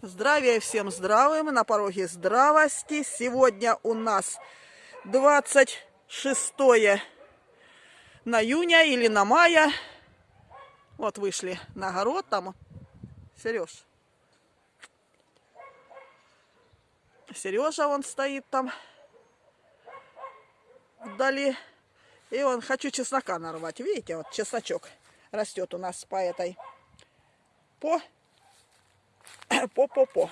Здравия всем здравым, на пороге здравости. Сегодня у нас 26 на июня или на мая. Вот вышли на огород там. Сереж. Сережа он стоит там вдали. И он хочу чеснока нарвать. Видите, вот чесночок растет у нас по этой по по-по-по.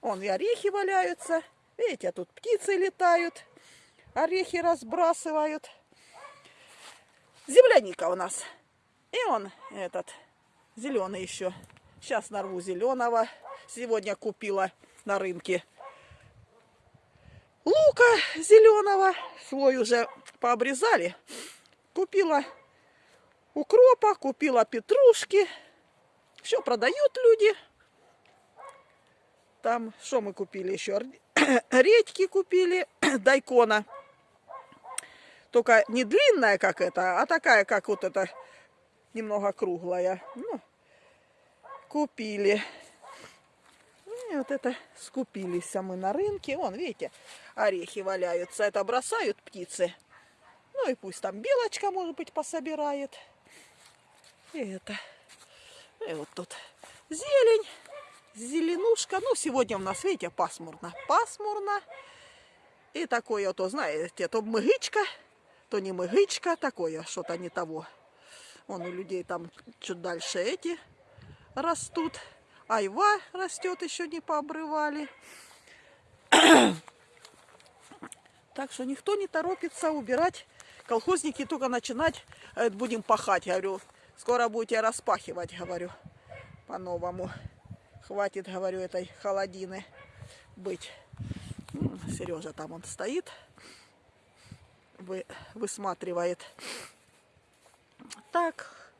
Вон и орехи валяются. Видите, тут птицы летают. Орехи разбрасывают. Земляника у нас. И он этот зеленый еще. Сейчас нарву зеленого. Сегодня купила на рынке лука зеленого. Свой уже пообрезали. Купила укропа, купила петрушки. Все продают люди. Там, что мы купили еще? Редьки купили, дайкона. Только не длинная, как это, а такая, как вот эта, немного круглая. Ну, купили. И вот это скупились а мы на рынке. Вон, видите, орехи валяются. Это бросают птицы. Ну и пусть там белочка, может быть, пособирает. И это. И вот тут зелень зеленушка. Ну, сегодня у нас, видите, пасмурно. Пасмурно. И такое, то, знаете, то мыгычка, то не мыгычка, такое что-то не того. Вон у людей там чуть дальше эти растут. Айва растет, еще не пообрывали. Так что никто не торопится убирать. Колхозники только начинать э, будем пахать. говорю, скоро будете распахивать, говорю, по-новому. Хватит, говорю, этой холодины быть. Сережа там он стоит, вы, высматривает. Так,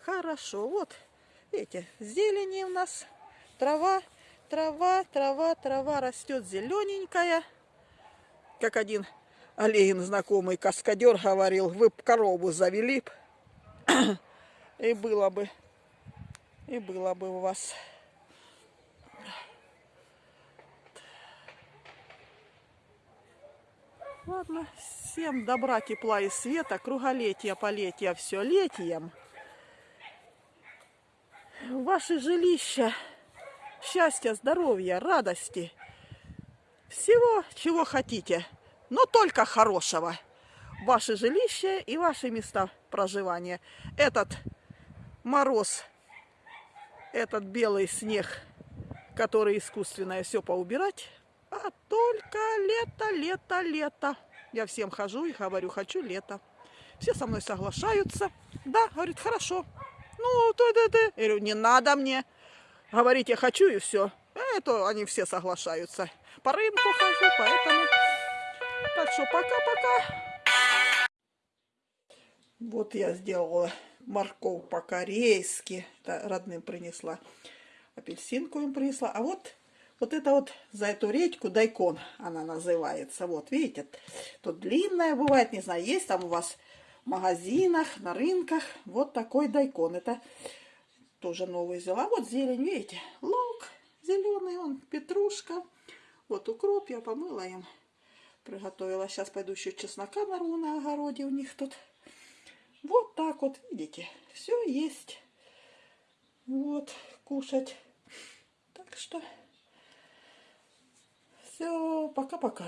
хорошо. Вот, видите, зелени у нас, трава, трава, трава, трава растет зелененькая. Как один Олегин, знакомый каскадер, говорил, вы б корову завели б, и было бы, и было бы у вас Ладно, всем добра, тепла и света, круголетия, полетия, все летием. Ваше жилище, счастья, здоровья, радости, всего, чего хотите, но только хорошего. Ваше жилище и ваши места проживания. Этот мороз, этот белый снег, который искусственное все поубирать, а только лето, лето, лето. Я всем хожу и говорю, хочу лето. Все со мной соглашаются. Да, говорит, хорошо. Ну, то да, да. Я говорю, не надо мне. Говорить я хочу и все. Это они все соглашаются. По рынку хожу, поэтому... Так что пока-пока. Вот я сделала морковь по-корейски. Родным принесла. Апельсинку им принесла. А вот вот это вот за эту редьку дайкон она называется. Вот, видите, тут длинная бывает, не знаю, есть там у вас в магазинах, на рынках. Вот такой дайкон. Это тоже новый взяла. Вот зелень, видите, лук зеленый, он петрушка. Вот укроп я помыла им. Приготовила. Сейчас пойду еще чеснока нарву на огороде у них тут. Вот так вот, видите, все есть. Вот, кушать. Так что... Все, пока-пока.